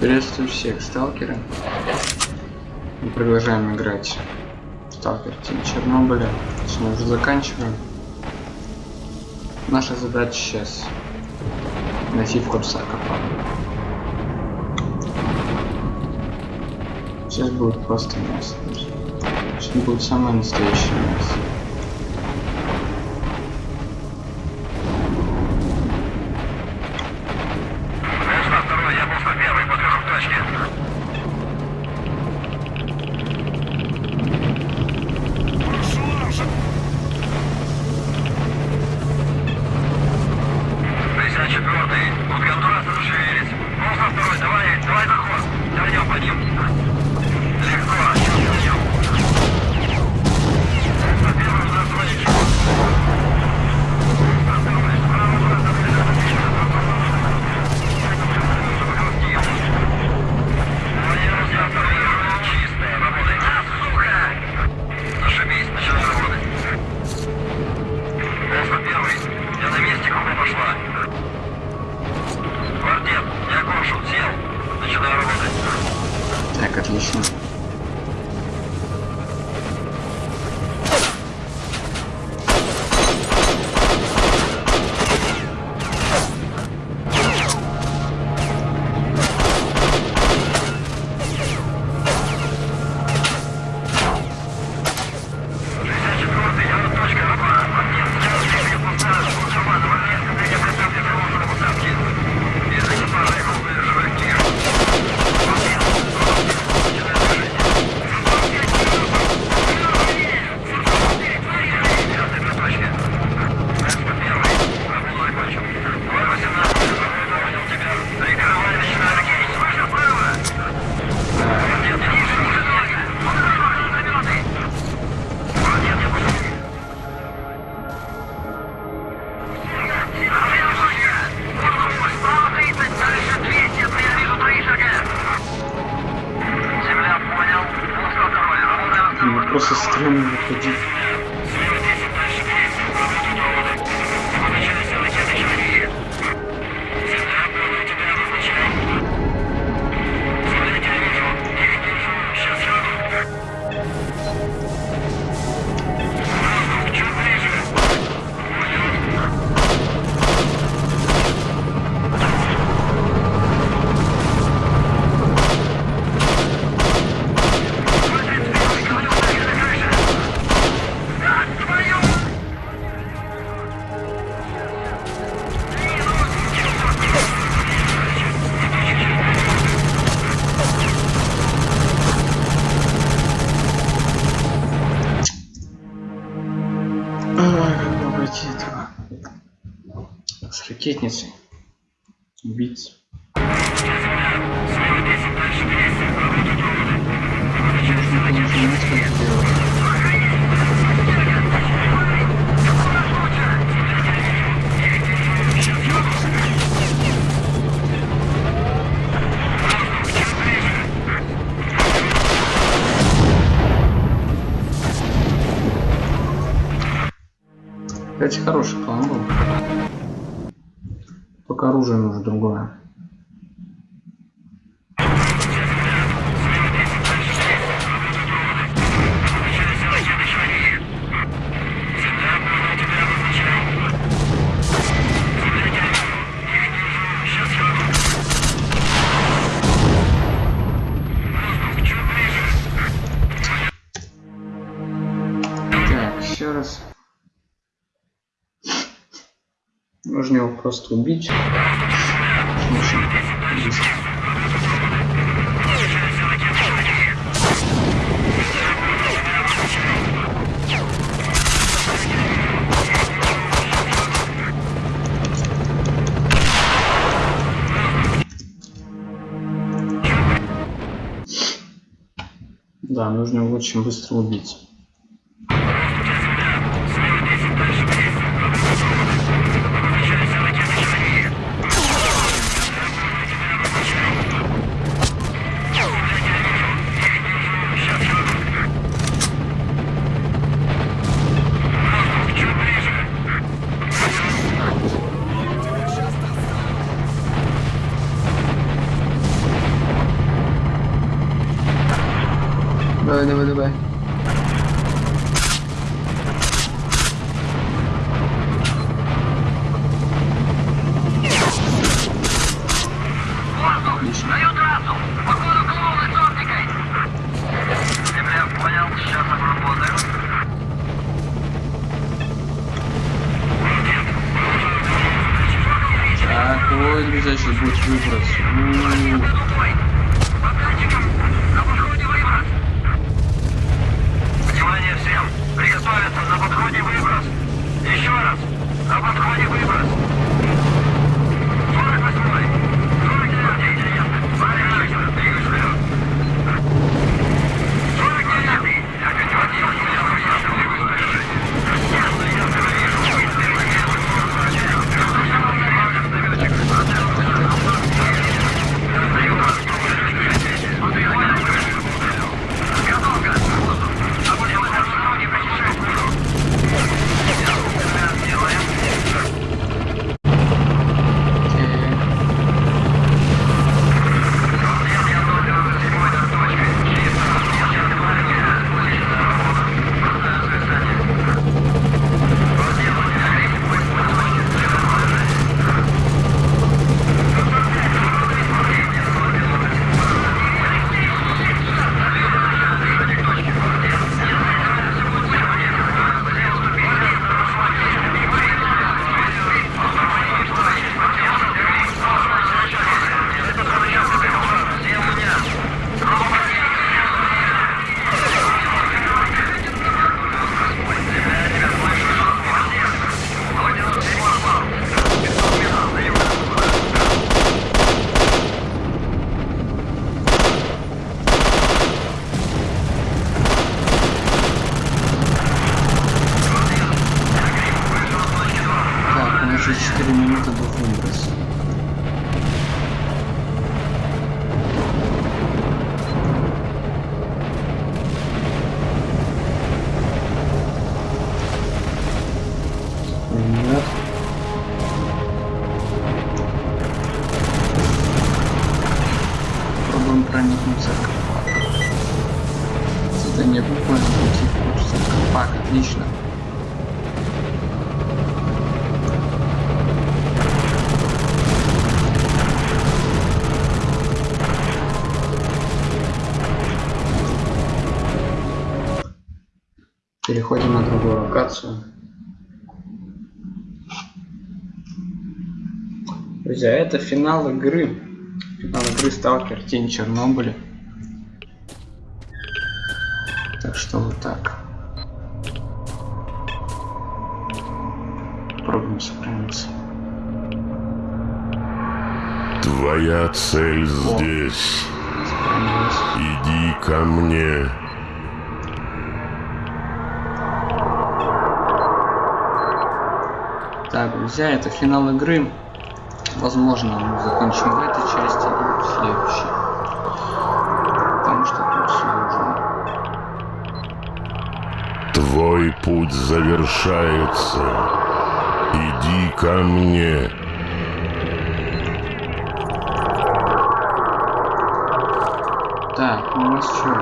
Приветствую всех сталкеры. Мы продолжаем играть в Сталкер Тим Чернобыля. Точнее, уже заканчиваем. Наша задача сейчас найти в Корсакопа. Сейчас будет просто мясо. Сейчас будет самое настоящее мясо. Можно его просто убить. Да, нужно его очень быстро убить. Будет выброс. Локацию. Друзья, это финал игры. Финал игры Сталкер Тень Чернобыля. Так что вот так. Пробуем сохраниться. Твоя цель здесь. Иди ко мне. Так, друзья, это финал игры. Возможно, мы закончим в этой части или в следующей. Потому что тут сложно. Твой путь завершается. Иди ко мне. Так, у нас что?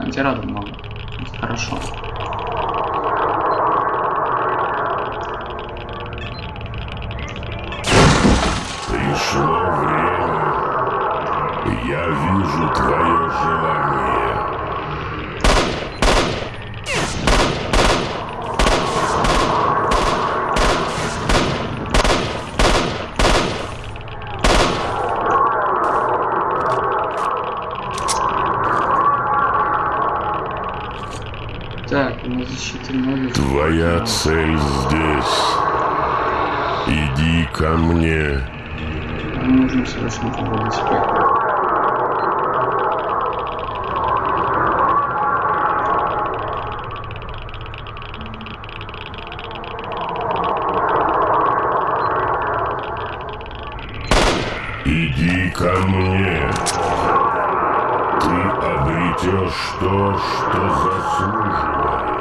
Антираду много. Хорошо. Так, у нас защита ноги. Твоя цель здесь. Иди ко мне. Нам нужно срочно проводить. Иди ко мне. Ты обретешь то, что заслуживаешь.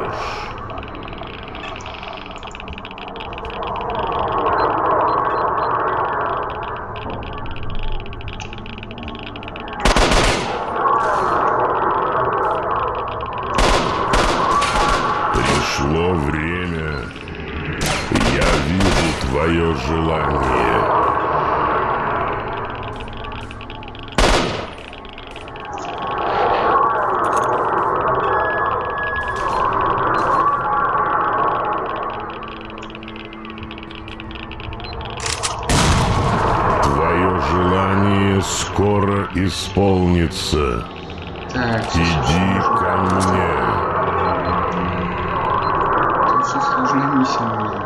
твое желание. Твое желание скоро исполнится. Так, Иди ко мне. это очень сложная миссия будет.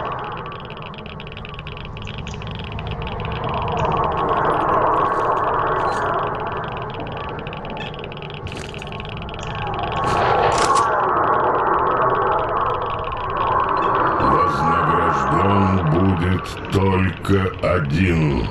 Вознагражден будет только один.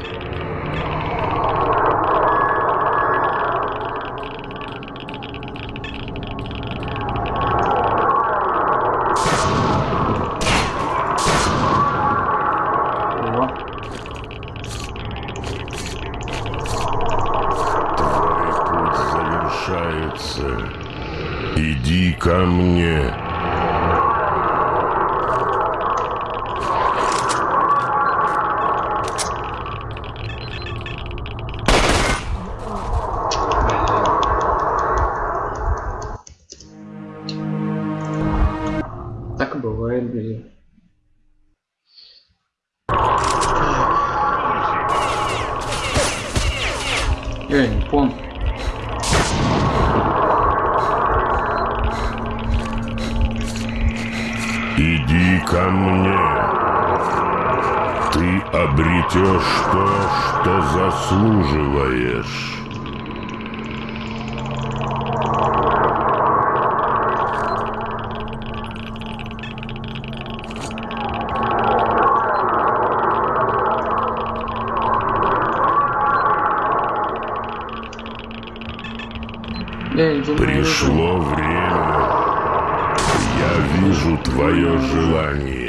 На Пришло время. Я вижу твое желание.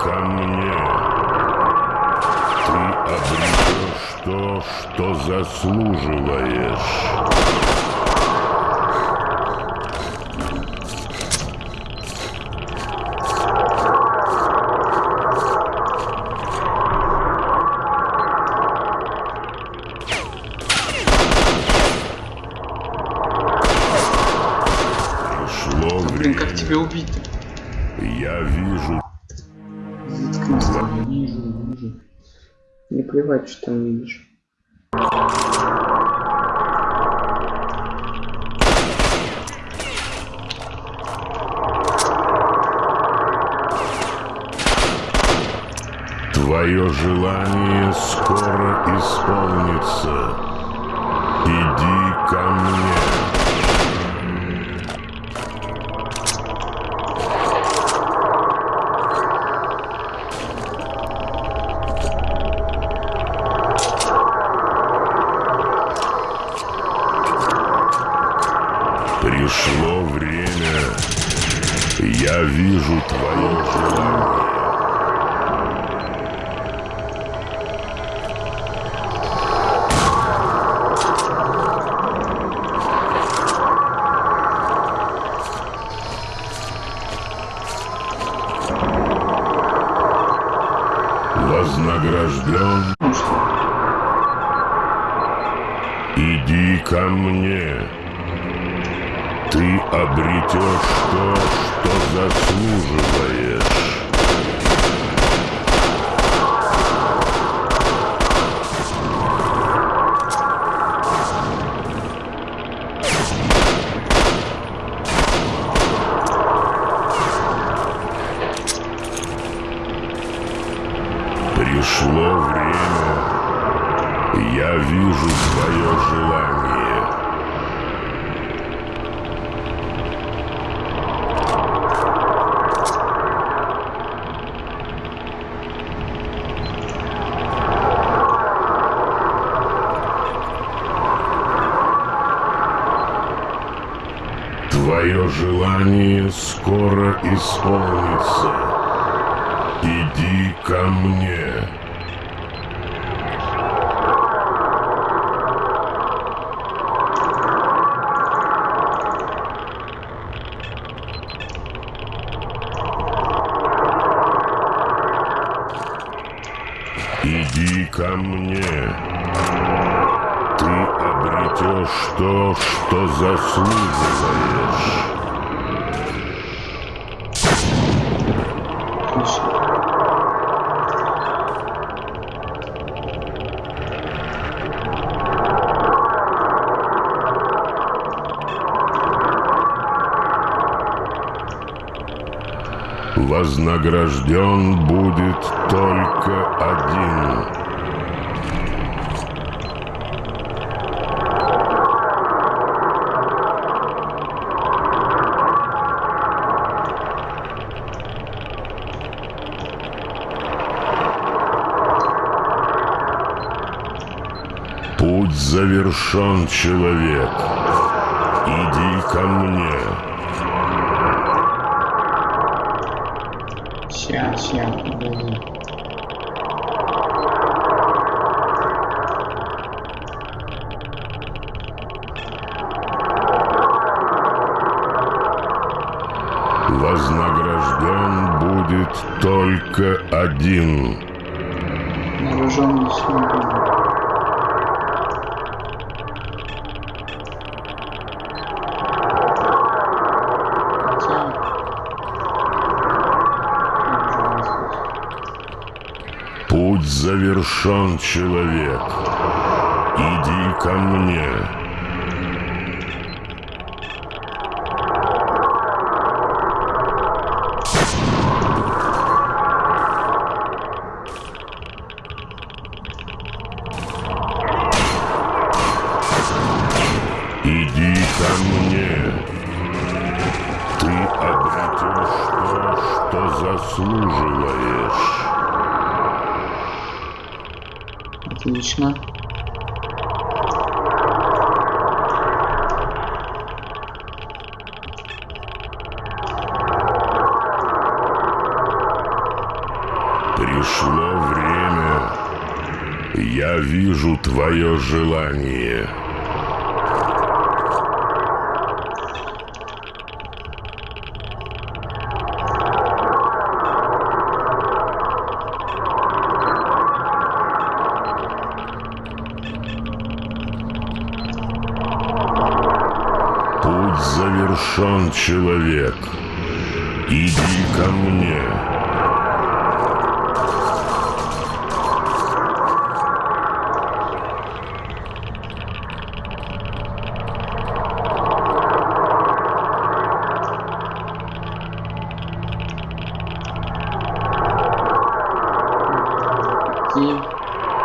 Ко мне. Ты обретешь то, что заслуживаешь. Что там видишь. Твое желание скоро исполнится. Иди ко мне. Ты обретешь то, что заслуживаешь. Я вижу твое желание. Твое желание скоро исполнится. Иди ко мне. Иди ко мне. Ты обретешь то, что заслуживаешь. Вознагражден будет только один. Путь завершен, человек. Иди ко мне. Сейчас, сейчас, подожди. Вознагражден будет только один. Вооруженный свободу. Путь завершен, человек. Иди ко мне. Путь завершен, человек. Иди ко мне.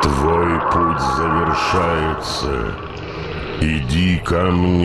Твой путь завершается. Иди ко мне.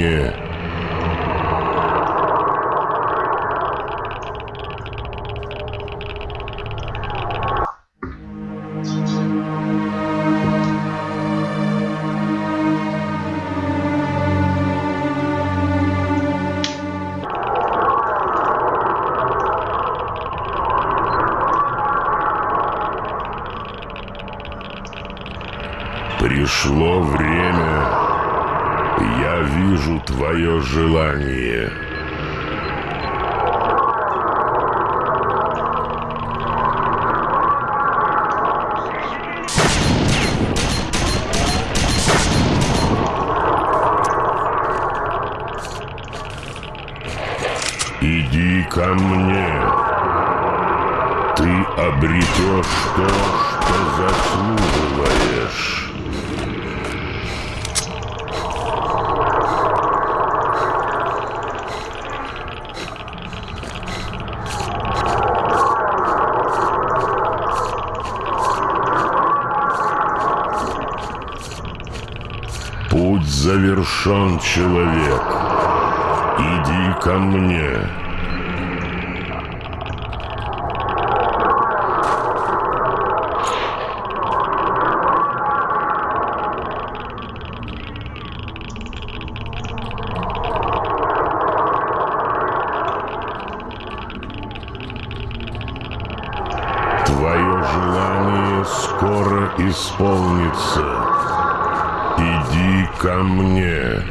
Иди ко мне. Ты обретешь то, что заслуживаешь. завершен, человек. Иди ко мне. Твое желание скоро исполнится. Иди ко мне.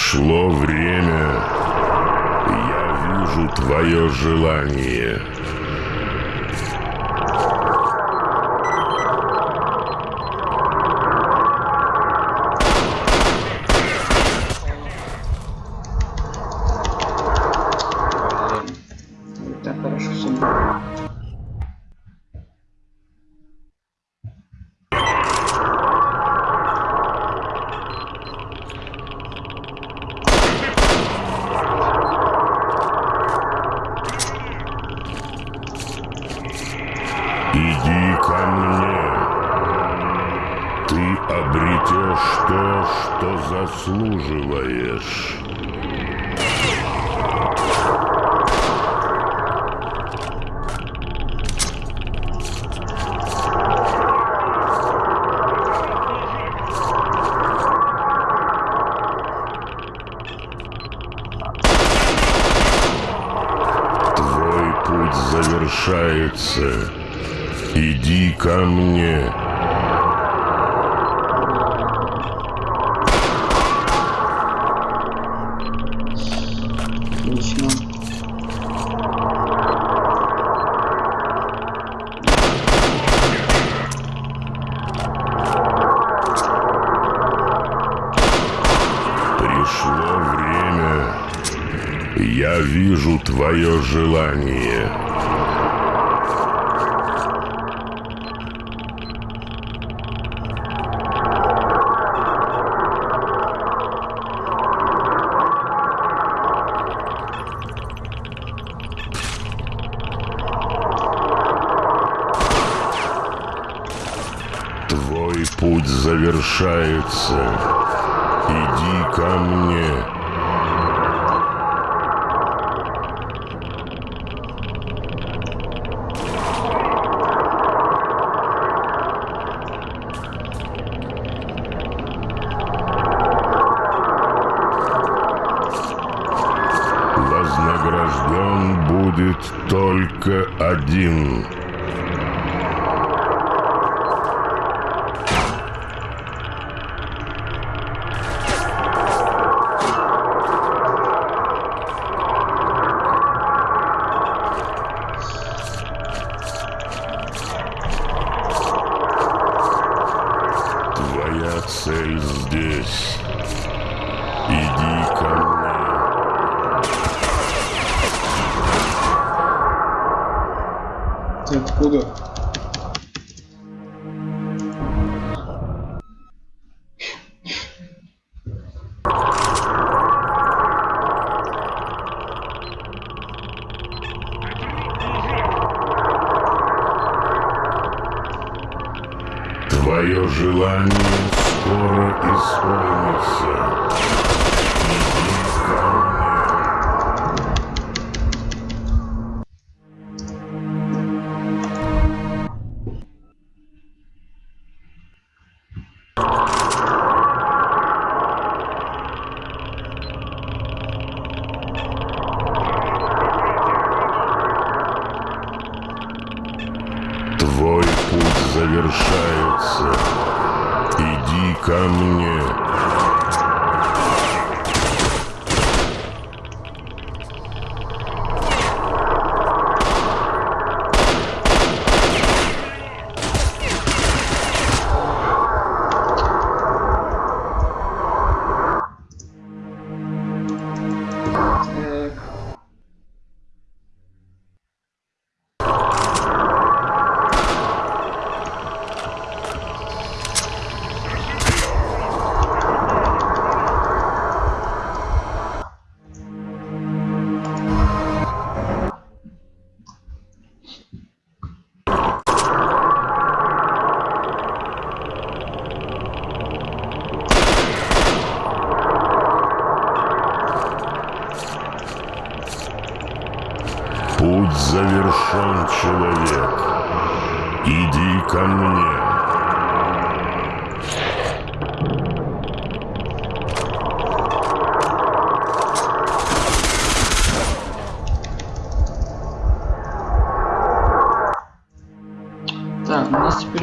Пришло время. Я вижу твое желание. Пришло время. Я вижу твое желание. Твой путь завершается. Иди ко мне. Ты откуда?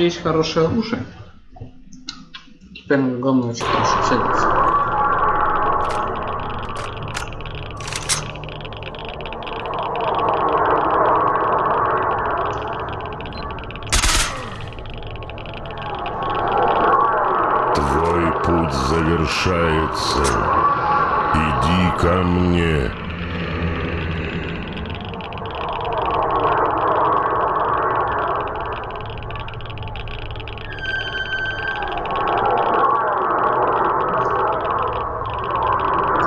Есть хорошее оружие. Теперь нам главное очень хорошо целиться. Твой путь завершается. Иди ко мне.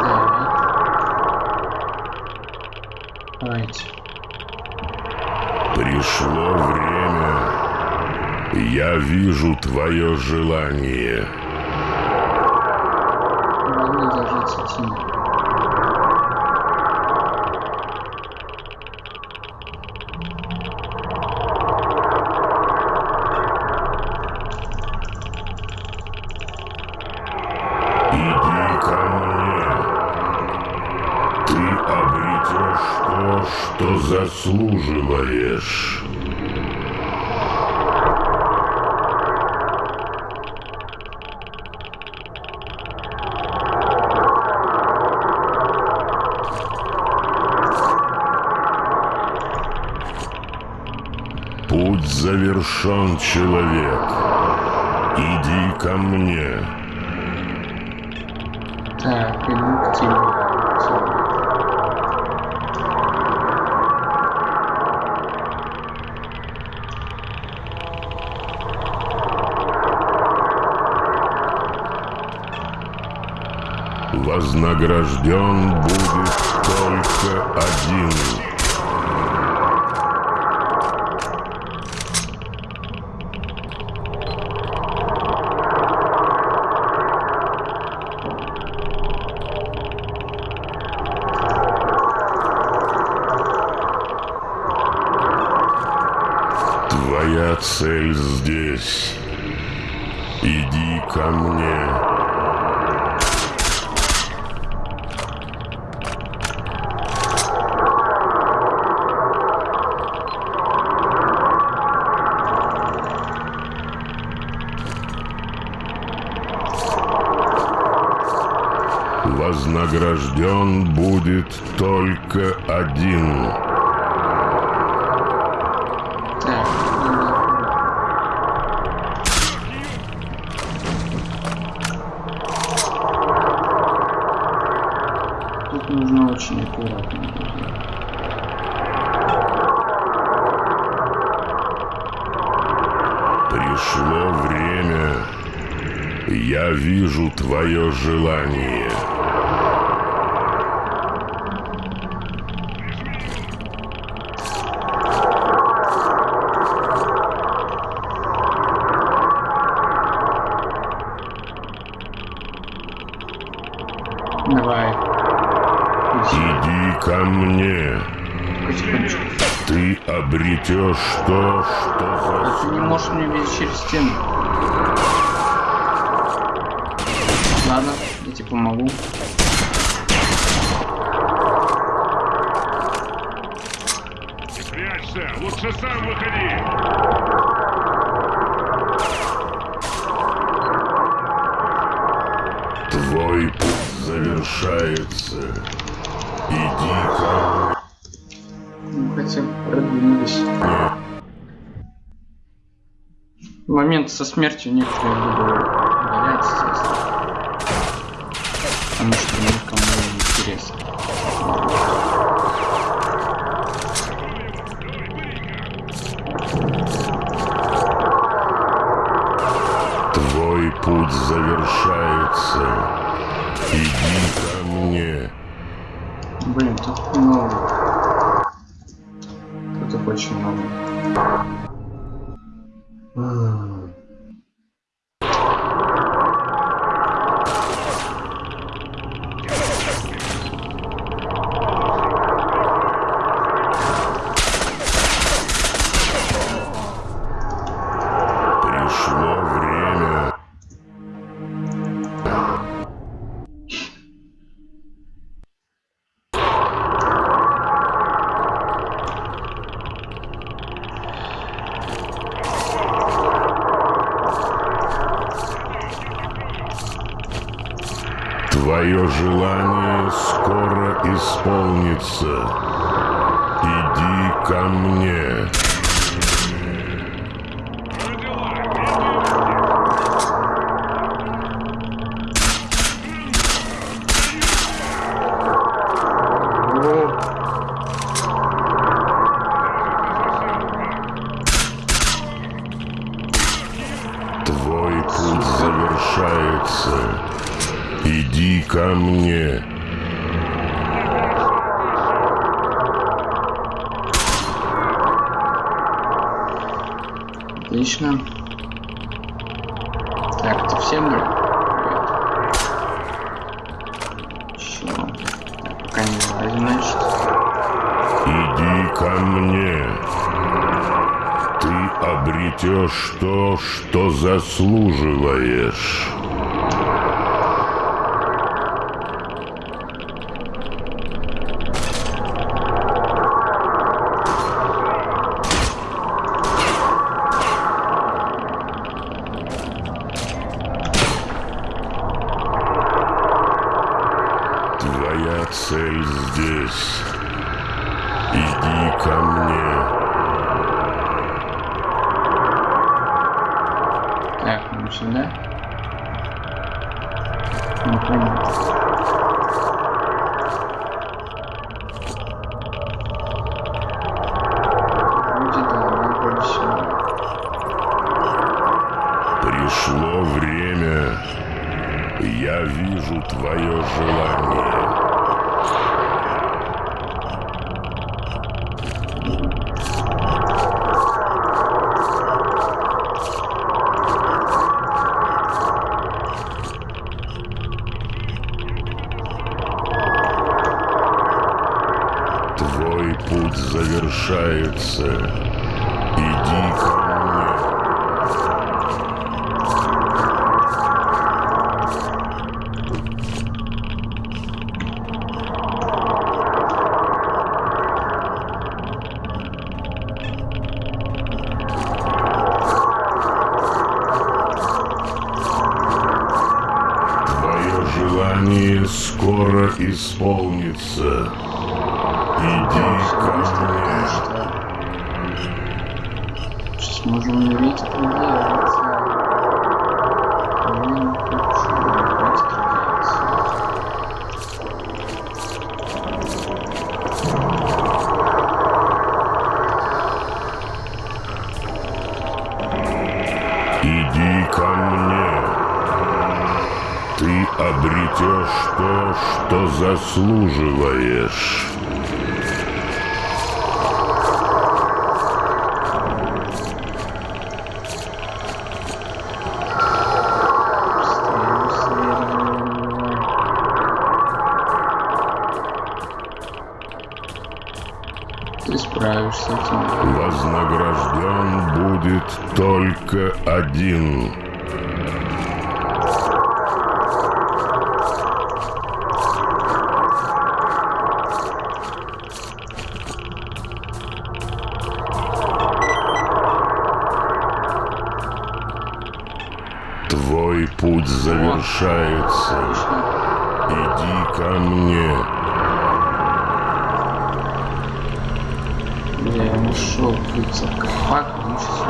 Так. Давайте. Пришло время. Я вижу твое желание. Главное держаться. Иди человек. Иди ко мне. Так, иду к тебе. Вознагражден будет только один. Твоя цель здесь. Иди ко мне. Вознагражден будет только один. Тут нужно очень аккуратно. Пришло время. Я вижу твое желание. Давай. Иди, ко мне. Ты обретешь то, что А ты не можешь мне видеть через стену. Ладно, я тебе помогу. Прячься! Лучше сам выходи! Завершается. Иди ко Ну, хотя бы продвинулись. момент со смертью некоторые буду удалять, естественно. Потому что никому не интересно. Твой путь завершается. Иди ко мне. исполнится. Иди ко мне. Иди ко мне. Ты обретешь то, что заслуживаешь. 是 заслуживаешь. Ты справишься с. Вознагражден будет только один. решается. Иди ко мне. Бля, нашел ушел, как собака, сейчас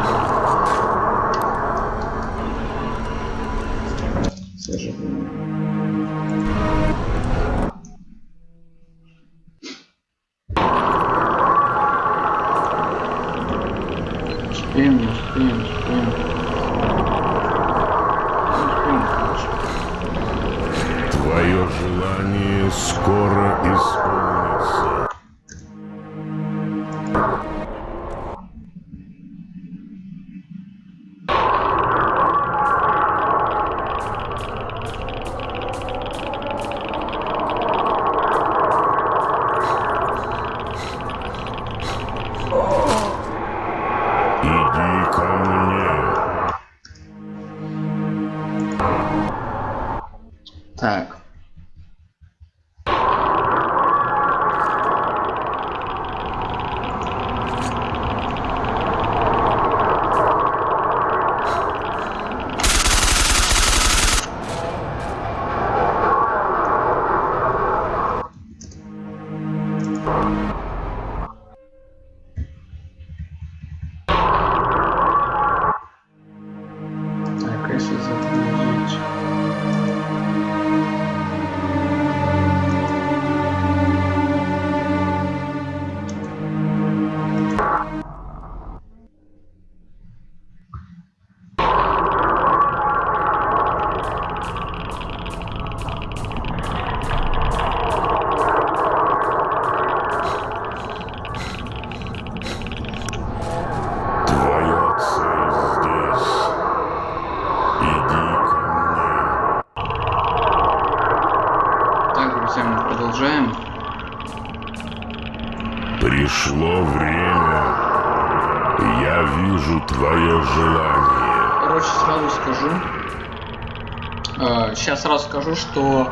скажу, что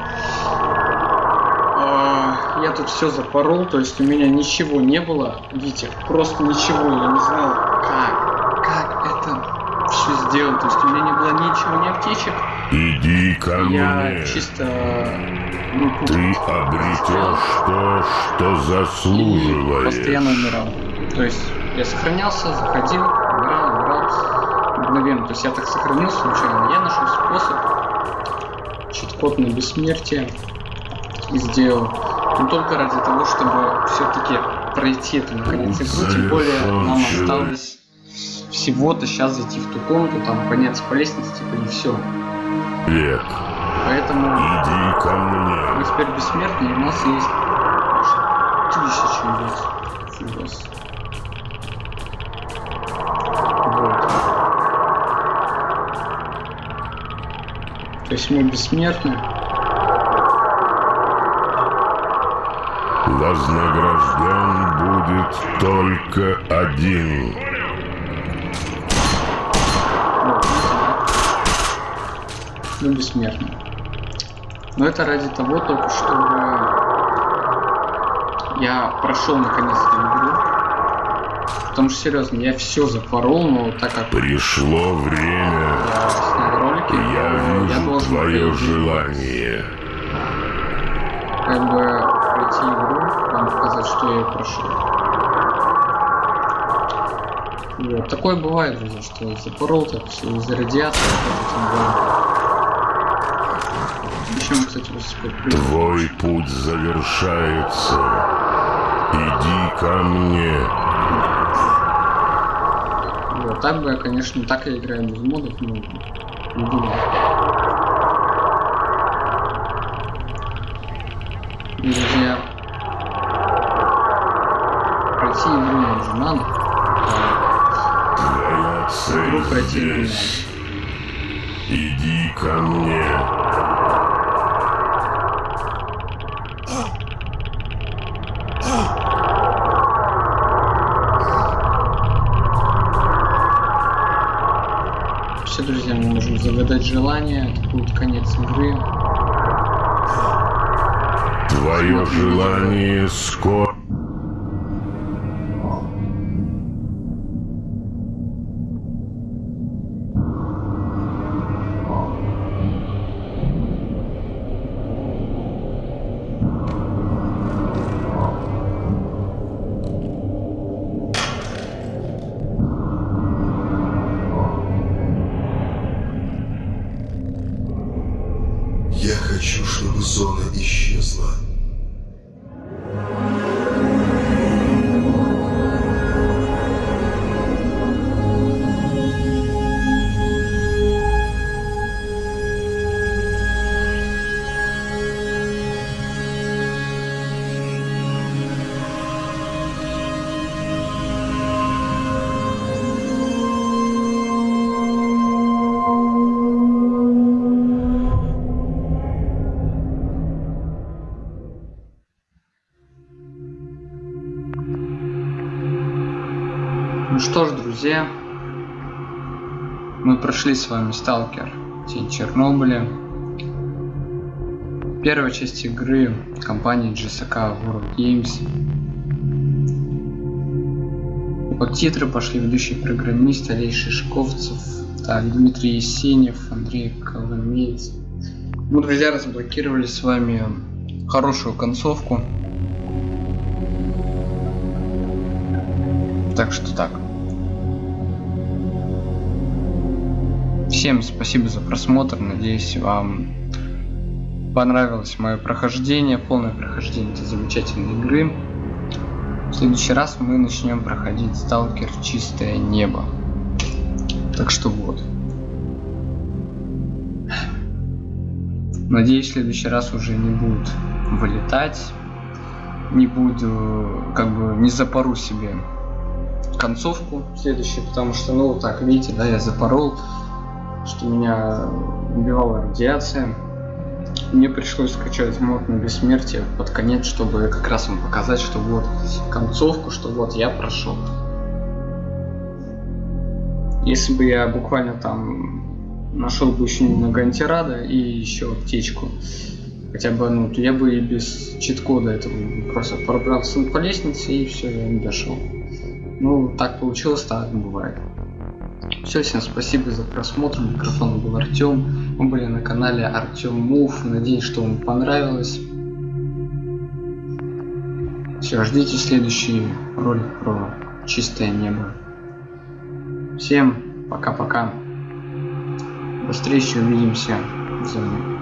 э, я тут все запорол, то есть у меня ничего не было, видите, просто ничего, я не знал, как, как это все сделать, то есть у меня не было ничего, ни аптечек, Иди ко я мне. чисто ну, Ты обретешь то, что и заслуживаешь. постоянно умирал. То есть я сохранялся, заходил, умирал, умирал мгновенно. То есть я так сохранился случайно. Я нашел способ чит-код на бессмертие и сделал. Но только ради того, чтобы все-таки пройти эту наконец игру. Тем более нам осталось всего-то сейчас зайти в ту комнату, там подняться по лестнице, типа и все. Век. Поэтому Иди ко мы мне. теперь бессмертные, у нас есть тысяча убийц. То есть мы бессмертны. Вознагражден будет только один. Мы бессмертны. Но это ради того только, чтобы я прошел наконец эту игру. Потому что серьезно, я все запорол, но так как Пришло время. я Я вижу должен твое желание. как бы пройти игру, вам показать, что я прошел. Вот. Такое бывает, друзья, что запорол так все из-за радиации. Мы, кстати. Твой путь завершается. Иди ко мне. Вот, так бы я, конечно, так я играю без модов, но думал. Друзья, пройти игру нам же надо. Игру пройти здесь. Загадать желание, будет конец игры. Твое желание скоро. Зона исчезла. Друзья, мы прошли с вами Сталкер Тень Чернобыля. Первая часть игры компании GSK World Games. Под титры пошли ведущий программист Алей Шишковцев, так, Дмитрий Есенев, Андрей Коломеец. Мы, друзья, разблокировали с вами хорошую концовку. Так что так. Всем спасибо за просмотр. Надеюсь, вам понравилось мое прохождение, полное прохождение этой замечательной игры. В следующий раз мы начнем проходить Сталкер Чистое Небо. Так что вот. Надеюсь, в следующий раз уже не будут вылетать. Не буду, как бы, не запору себе концовку следующую, потому что, ну, так, видите, да, я запорол, что меня убивала радиация. Мне пришлось скачать мод на бессмертие под конец, чтобы как раз вам показать, что вот концовку, что вот я прошел. Если бы я буквально там нашел бы еще немного антирада и еще аптечку, хотя бы ну, то я бы и без чит-кода этого просто пробрался по лестнице и все, я не дошел. Ну, так получилось, так бывает. Все, всем спасибо за просмотр. Микрофон был Артем. Мы были на канале Артем Мув. Надеюсь, что вам понравилось. Все, ждите следующий ролик про чистое небо. Всем пока-пока. До встречи, увидимся в.